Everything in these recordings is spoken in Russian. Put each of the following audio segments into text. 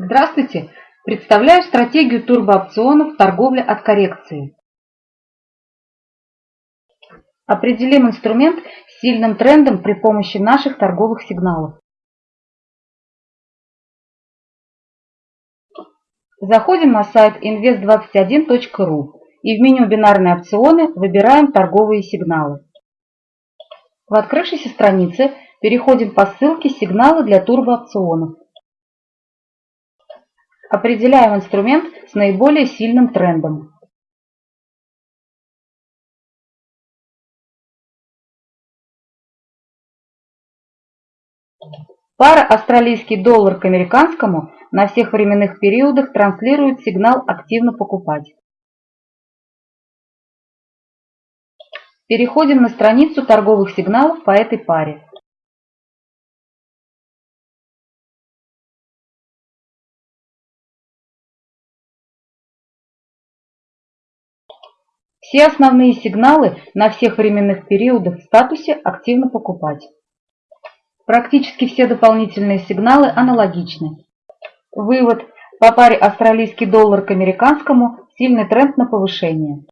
Здравствуйте! Представляю стратегию турбоопционов торговля от коррекции. Определим инструмент с сильным трендом при помощи наших торговых сигналов. Заходим на сайт invest21.ru и в меню «Бинарные опционы» выбираем торговые сигналы. В открывшейся странице переходим по ссылке «Сигналы для турбоопционов». Определяем инструмент с наиболее сильным трендом. Пара австралийский доллар к американскому на всех временных периодах транслирует сигнал «Активно покупать». Переходим на страницу торговых сигналов по этой паре. Все основные сигналы на всех временных периодах в статусе «Активно покупать». Практически все дополнительные сигналы аналогичны. Вывод. По паре австралийский доллар к американскому сильный тренд на повышение.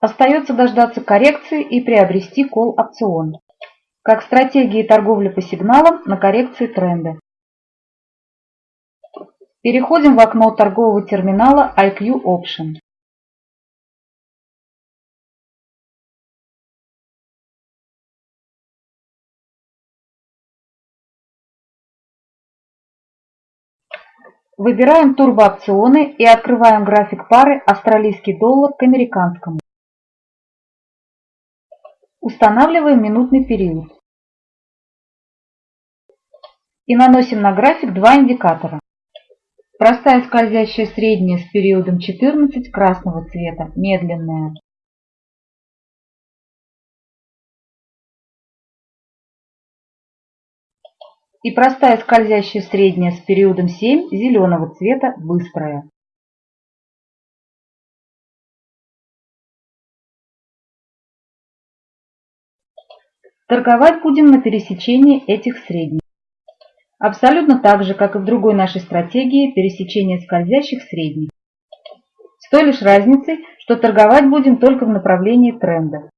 Остается дождаться коррекции и приобрести кол-опцион. Как стратегии торговли по сигналам на коррекции тренда. Переходим в окно торгового терминала IQ Option. Выбираем турбоопционы и открываем график пары австралийский доллар к американскому. Устанавливаем минутный период. И наносим на график два индикатора. Простая скользящая средняя с периодом 14 красного цвета, медленная. И простая скользящая средняя с периодом 7 зеленого цвета быстрая. Торговать будем на пересечении этих средних. Абсолютно так же, как и в другой нашей стратегии пересечения скользящих средних. С той лишь разницей, что торговать будем только в направлении тренда.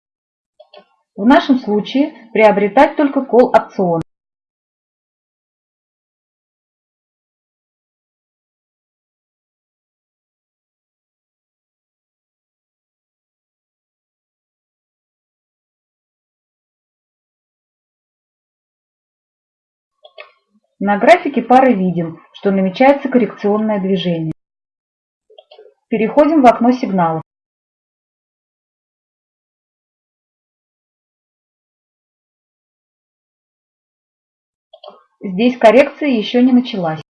В нашем случае приобретать только кол опцион. На графике пары видим, что намечается коррекционное движение. Переходим в окно сигналов. Здесь коррекция еще не началась.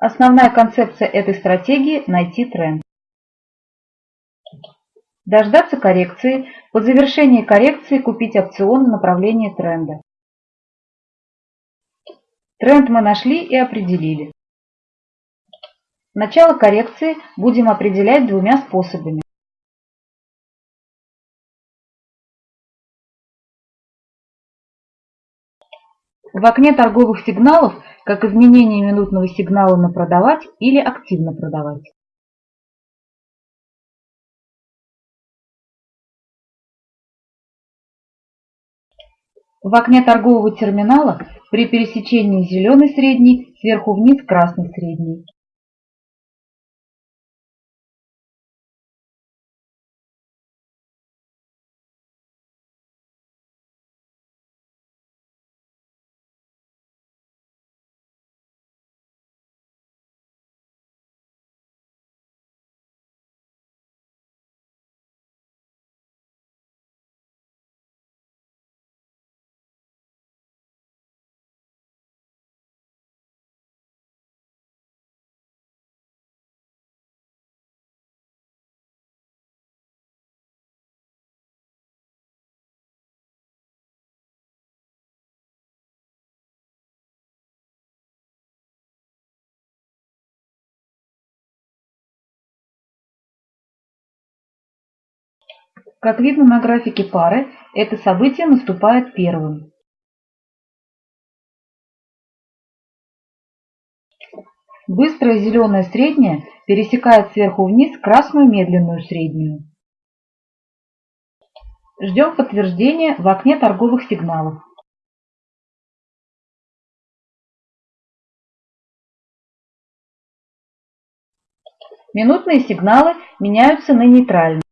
Основная концепция этой стратегии – найти тренд. Дождаться коррекции, по завершении коррекции купить опцион на направление тренда. Тренд мы нашли и определили. Начало коррекции будем определять двумя способами. В окне торговых сигналов как изменение минутного сигнала на продавать или активно продавать. В окне торгового терминала при пересечении зеленый средний сверху вниз красный средний. Как видно на графике пары, это событие наступает первым. Быстрая зеленая средняя пересекает сверху вниз красную медленную среднюю. Ждем подтверждения в окне торговых сигналов. Минутные сигналы меняются на нейтральные.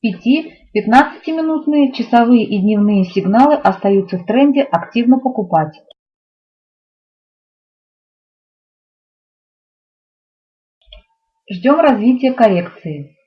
Пяти-пятнадцатиминутные часовые и дневные сигналы остаются в тренде «Активно покупать». Ждем развития коррекции.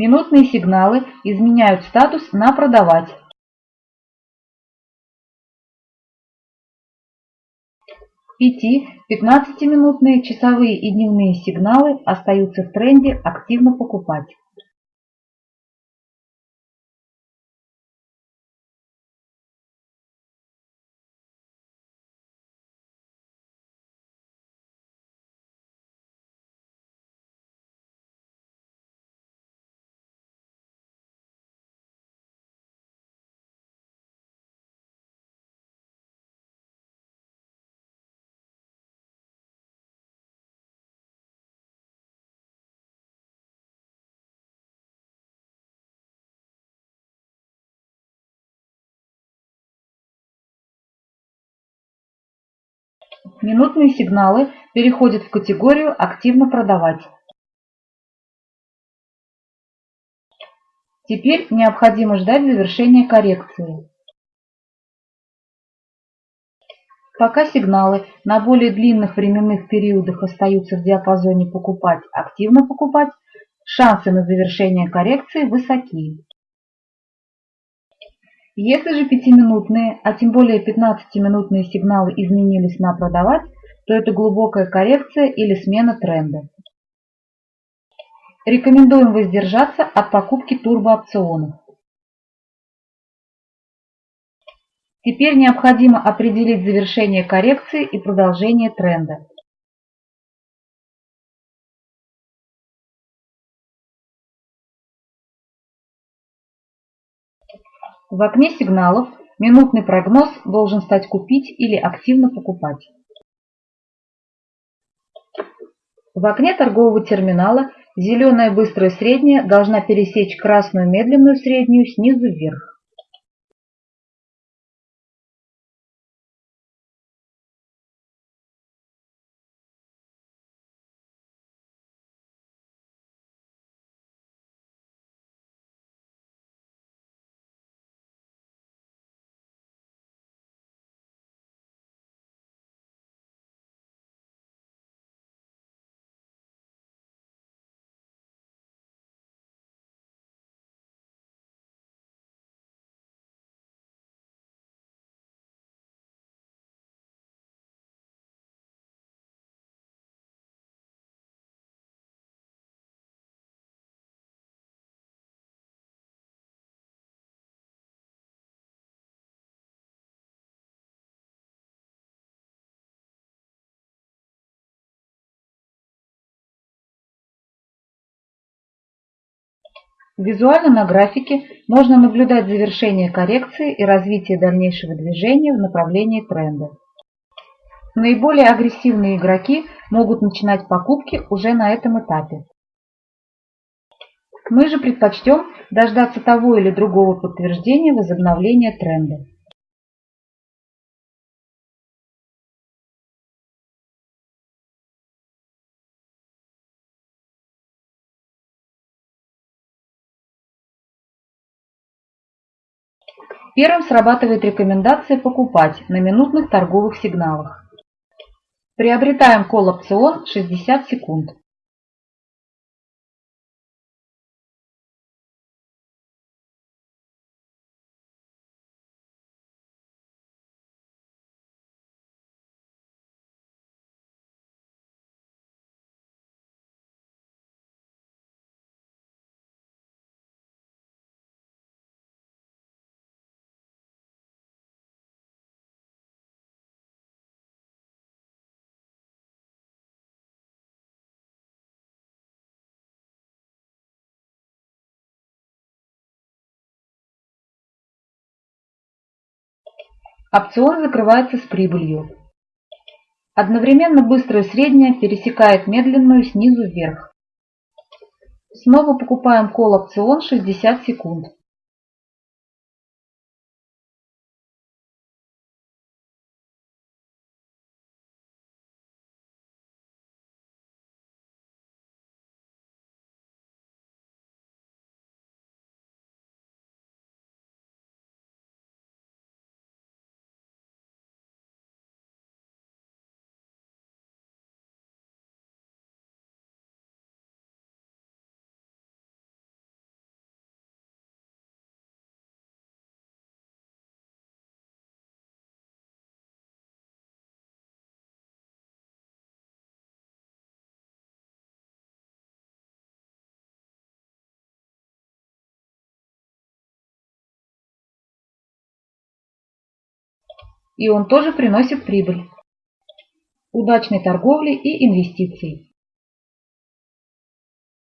Минутные сигналы изменяют статус на «Продавать». Пяти-пятнадцатиминутные часовые и дневные сигналы остаются в тренде «Активно покупать». Минутные сигналы переходят в категорию «Активно продавать». Теперь необходимо ждать завершения коррекции. Пока сигналы на более длинных временных периодах остаются в диапазоне «покупать», «активно покупать», шансы на завершение коррекции высоки. Если же 5-минутные, а тем более 15-минутные сигналы изменились на продавать, то это глубокая коррекция или смена тренда. Рекомендуем воздержаться от покупки турбоопционов. Теперь необходимо определить завершение коррекции и продолжение тренда. В окне сигналов минутный прогноз должен стать купить или активно покупать. В окне торгового терминала зеленая быстрая средняя должна пересечь красную медленную среднюю снизу вверх. Визуально на графике можно наблюдать завершение коррекции и развитие дальнейшего движения в направлении тренда. Наиболее агрессивные игроки могут начинать покупки уже на этом этапе. Мы же предпочтем дождаться того или другого подтверждения возобновления тренда. Первым срабатывает рекомендация покупать на минутных торговых сигналах. Приобретаем колл-опцион 60 секунд. Опцион закрывается с прибылью. Одновременно быстрая средняя пересекает медленную снизу вверх. Снова покупаем колл-опцион 60 секунд. И он тоже приносит прибыль. Удачной торговли и инвестиций!